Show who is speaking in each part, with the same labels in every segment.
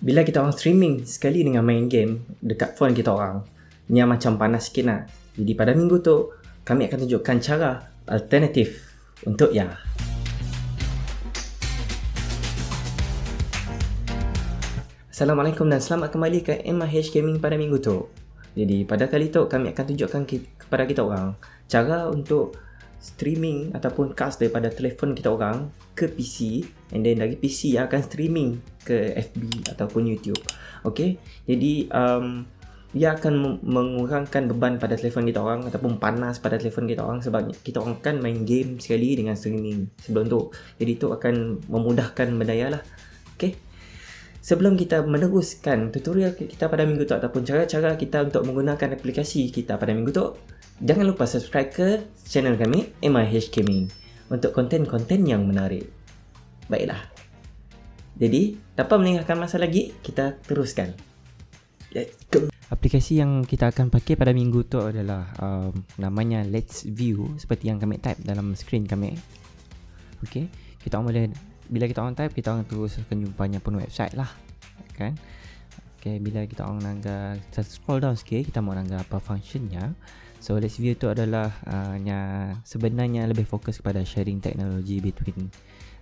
Speaker 1: bila kita orang streaming sekali dengan main game dekat phone kita orang, ni macam panas sikit lah. Jadi pada minggu tu, kami akan tunjukkan cara alternatif untuk ya. Assalamualaikum dan selamat kembali ke MIH Gaming pada minggu tu. Jadi pada kali tu kami akan tunjukkan kepada kita orang cara untuk streaming ataupun cast daripada telefon kita orang ke PC and then dari PC akan streaming ke FB ataupun YouTube. Okay, jadi um, ia akan mengurangkan beban pada telefon kita orang ataupun panas pada telefon kita orang sebab kita orang kan main game sekali dengan streaming sebelum tu. Jadi itu akan memudahkan benda lah. Okay. Sebelum kita meneruskan tutorial kita pada minggu tu ataupun cara-cara kita untuk menggunakan aplikasi kita pada minggu tu, Jangan lupa subscribe ke channel kami MIH Gaming untuk konten-konten yang menarik. Baiklah. Jadi, tanpa meninggalkan masa lagi, kita teruskan. Let's go. Aplikasi yang kita akan pakai pada minggu tu adalah um, namanya Let's View seperti yang kami type dalam screen kami. Okay, kita boleh bila kita orang type kita orang terus akan jumpanya pun website lah, kan? Okay, bila kita orang nangga scroll down sikit kita mau nangga apa functionnya. So Let's View tu adalah uh, nya, sebenarnya lebih fokus kepada sharing teknologi between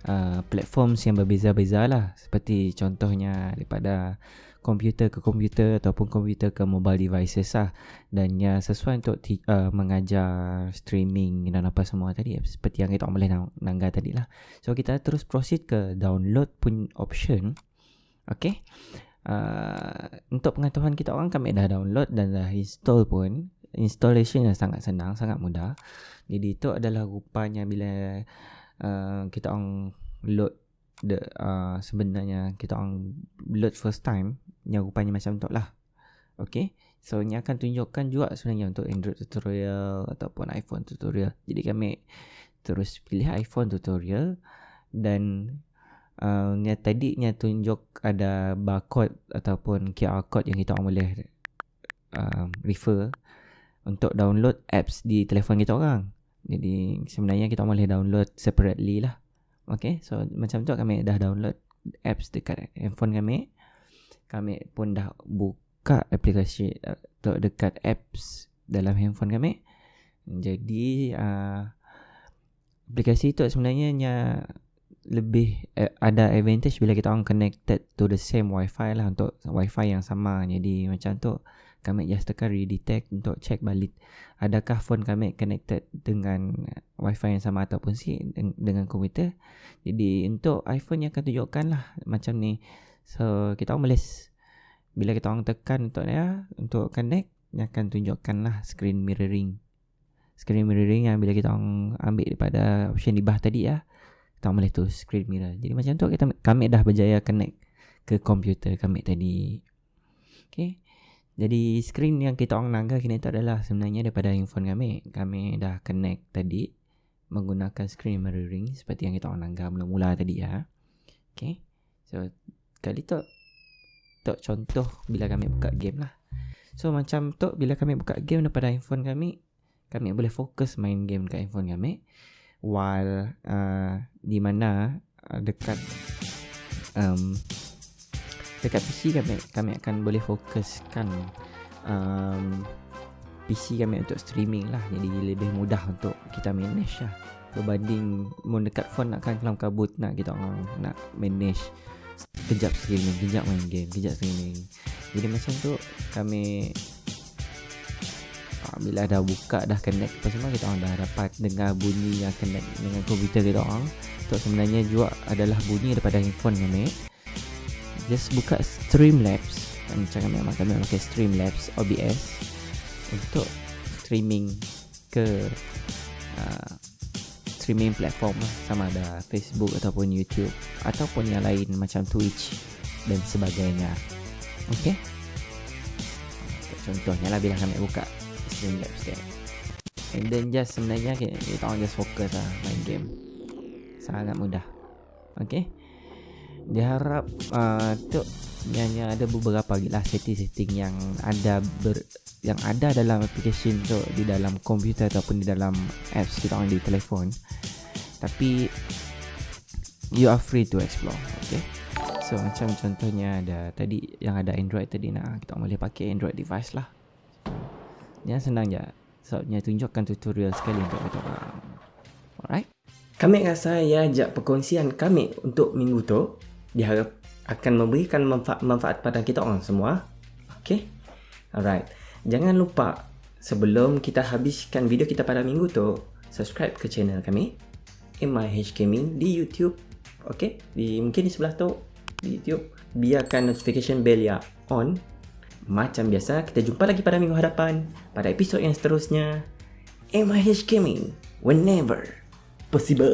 Speaker 1: uh, platforms yang berbeza-beza lah. Seperti contohnya daripada komputer ke komputer ataupun komputer ke mobile devices lah. Dan ya sesuai untuk uh, mengajar streaming dan apa semua tadi seperti yang kita boleh nang- tadi lah. So kita terus proceed ke download pun option. Okay uh, untuk pengetahuan kita orang kami dah download dan dah install pun installation yang sangat senang, sangat mudah. Jadi itu adalah rupanya bila uh, kita orang load the uh, sebenarnya kita orang load first time yang rupanya macam tu lah. Okay. So ini akan tunjukkan juga sebenarnya untuk Android tutorial ataupun iPhone tutorial. Jadi kami terus pilih iPhone tutorial dan uh, ni tadi ni tunjuk ada barcode ataupun QR code yang kita orang boleh uh, refer untuk download apps di telefon kita orang. Jadi sebenarnya kita boleh download separately lah. Okay, so macam tu kami dah download apps dekat handphone kami. Kami pun dah buka aplikasi untuk uh, dekat apps dalam handphone kami. Jadi uh, aplikasi tu sebenarnya lebih uh, ada advantage bila kita orang connected to the same wifi lah untuk wifi yang sama. Jadi macam tu kami just tekan redetect untuk check balik adakah phone kami connected dengan wifi yang sama ataupun si dengan komputer. Jadi untuk iPhone yang akan tunjukkan lah macam ni. So kita boleh bila kita orang tekan untuk ya untuk connect dia akan tunjukkan lah screen mirroring. Screen mirroring yang bila kita orang ambil daripada option di bawah tadi ya kita boleh tu screen mirror jadi macam tu kita kami dah berjaya connect ke komputer kami tadi okay jadi screen yang kita orang nangga kini itu adalah sebenarnya daripada handphone kami. Kami dah connect tadi menggunakan screen mirroring seperti yang kita orang nangga mula-mula tadi ya. Okay. So kali tu tu contoh bila kami buka game lah. So macam tu bila kami buka game daripada handphone kami, kami boleh fokus main game dekat handphone kami. While uh, di mana uh, dekat um, dekat PC kami kami akan boleh fokuskan um, PC kami untuk streaming lah. Jadi lebih mudah untuk kita manage lah. Berbanding mau dekat phone nak kan kelam kabut nak kita orang nak manage kejap streaming kejap main game kejap streaming. Jadi macam tu kami bila dah buka dah connect apa semua kita orang dah dapat dengar bunyi yang connect dengan komputer kita orang. Tu sebenarnya juga adalah bunyi daripada handphone kami just buka Streamlabs. Macam kami memang kami pakai Streamlabs OBS untuk streaming ke uh, streaming platform lah. Sama ada Facebook ataupun YouTube ataupun yang lain macam Twitch dan sebagainya. Ok contohnya lah bila kami buka Streamlabs dia and then just sebenarnya kita, orang just fokus lah main game. Sangat mudah. Ok diharap uh, tu hanya ada beberapa lagi lah setting-setting yang ada ber, yang ada dalam aplikasi tu di dalam komputer ataupun di dalam apps kita orang di telefon. Tapi you are free to explore okay? So macam contohnya ada tadi yang ada Android tadi nak kita boleh pakai Android device lah. Yang senang je. Sebabnya tunjukkan tutorial sekali untuk kita orang. Alright. Kami rasa ya ajak perkongsian kami untuk minggu tu diharap akan memberikan manfaat, manfaat pada kita orang semua. Okay. Alright. Jangan lupa sebelum kita habiskan video kita pada minggu tu, subscribe ke channel kami MIH Gaming di YouTube. Okay. Di mungkin di sebelah tu di YouTube. Biarkan notification bell ya on. Macam biasa, kita jumpa lagi pada minggu hadapan pada episod yang seterusnya. MIH Gaming, whenever possible.